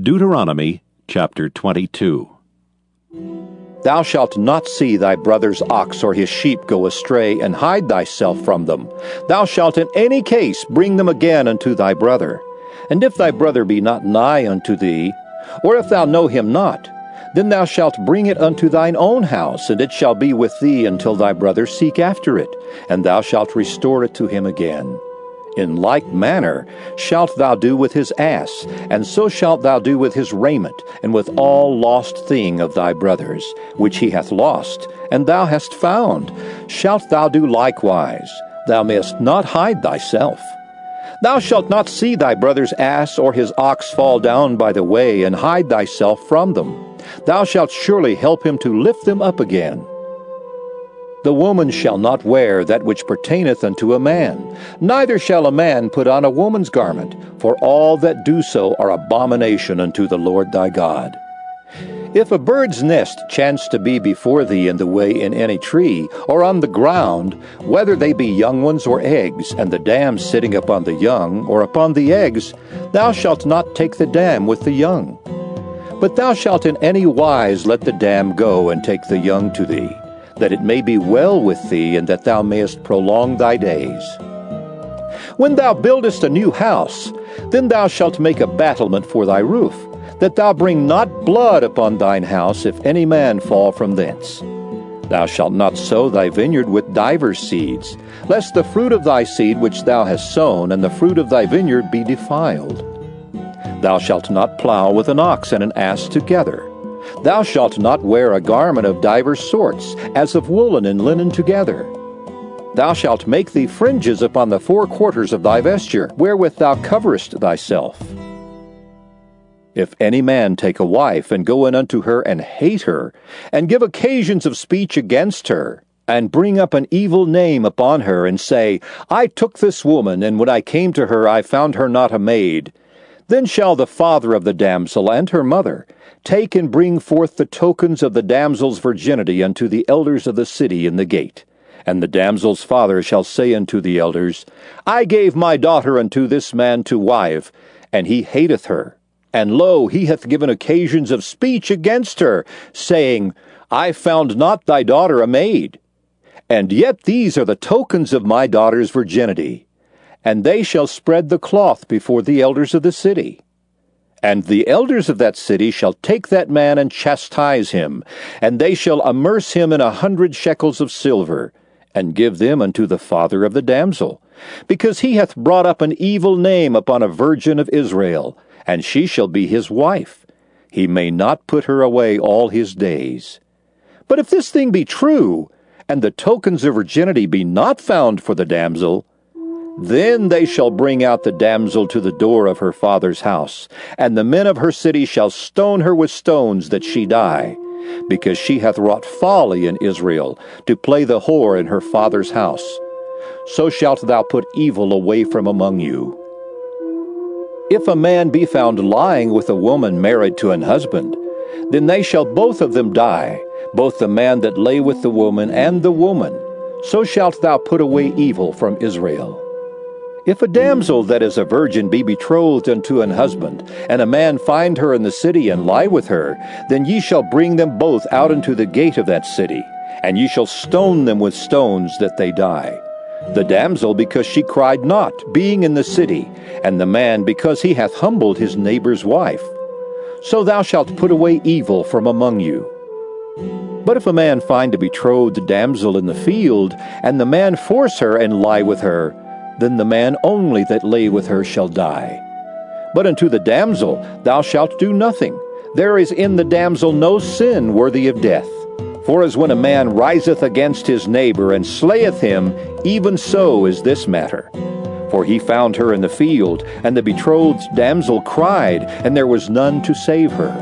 Deuteronomy chapter 22. Thou shalt not see thy brother's ox or his sheep go astray, and hide thyself from them. Thou shalt in any case bring them again unto thy brother. And if thy brother be not nigh unto thee, or if thou know him not, then thou shalt bring it unto thine own house, and it shall be with thee until thy brother seek after it, and thou shalt restore it to him again. In like manner shalt thou do with his ass, and so shalt thou do with his raiment, and with all lost thing of thy brother's, which he hath lost, and thou hast found, shalt thou do likewise. Thou mayest not hide thyself. Thou shalt not see thy brother's ass or his ox fall down by the way, and hide thyself from them. Thou shalt surely help him to lift them up again. The woman shall not wear that which pertaineth unto a man, neither shall a man put on a woman's garment, for all that do so are abomination unto the Lord thy God. If a bird's nest chance to be before thee in the way in any tree, or on the ground, whether they be young ones or eggs, and the dam sitting upon the young, or upon the eggs, thou shalt not take the dam with the young. But thou shalt in any wise let the dam go and take the young to thee that it may be well with thee, and that thou mayest prolong thy days. When thou buildest a new house, then thou shalt make a battlement for thy roof, that thou bring not blood upon thine house, if any man fall from thence. Thou shalt not sow thy vineyard with divers seeds, lest the fruit of thy seed which thou hast sown and the fruit of thy vineyard be defiled. Thou shalt not plow with an ox and an ass together. Thou shalt not wear a garment of divers sorts, as of woolen and linen together. Thou shalt make thee fringes upon the four quarters of thy vesture, wherewith thou coverest thyself. If any man take a wife, and go in unto her, and hate her, and give occasions of speech against her, and bring up an evil name upon her, and say, I took this woman, and when I came to her I found her not a maid, then shall the father of the damsel and her mother take and bring forth the tokens of the damsel's virginity unto the elders of the city in the gate. And the damsel's father shall say unto the elders, I gave my daughter unto this man to wife, and he hateth her. And lo, he hath given occasions of speech against her, saying, I found not thy daughter a maid. And yet these are the tokens of my daughter's virginity and they shall spread the cloth before the elders of the city. And the elders of that city shall take that man and chastise him, and they shall amerce him in a hundred shekels of silver, and give them unto the father of the damsel, because he hath brought up an evil name upon a virgin of Israel, and she shall be his wife. He may not put her away all his days. But if this thing be true, and the tokens of virginity be not found for the damsel, then they shall bring out the damsel to the door of her father's house, and the men of her city shall stone her with stones that she die, because she hath wrought folly in Israel, to play the whore in her father's house. So shalt thou put evil away from among you. If a man be found lying with a woman married to an husband, then they shall both of them die, both the man that lay with the woman and the woman. So shalt thou put away evil from Israel. If a damsel that is a virgin be betrothed unto an husband, and a man find her in the city and lie with her, then ye shall bring them both out into the gate of that city, and ye shall stone them with stones that they die. The damsel because she cried not, being in the city, and the man because he hath humbled his neighbor's wife. So thou shalt put away evil from among you. But if a man find a betrothed damsel in the field, and the man force her and lie with her, then the man only that lay with her shall die. But unto the damsel thou shalt do nothing. There is in the damsel no sin worthy of death. For as when a man riseth against his neighbor and slayeth him, even so is this matter. For he found her in the field, and the betrothed damsel cried, and there was none to save her.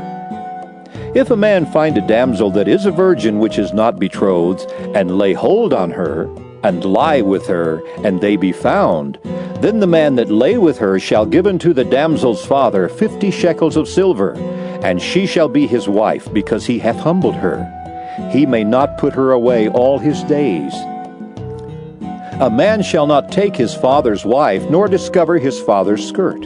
If a man find a damsel that is a virgin which is not betrothed, and lay hold on her, and lie with her, and they be found, then the man that lay with her shall give unto the damsel's father fifty shekels of silver, and she shall be his wife, because he hath humbled her. He may not put her away all his days. A man shall not take his father's wife, nor discover his father's skirt.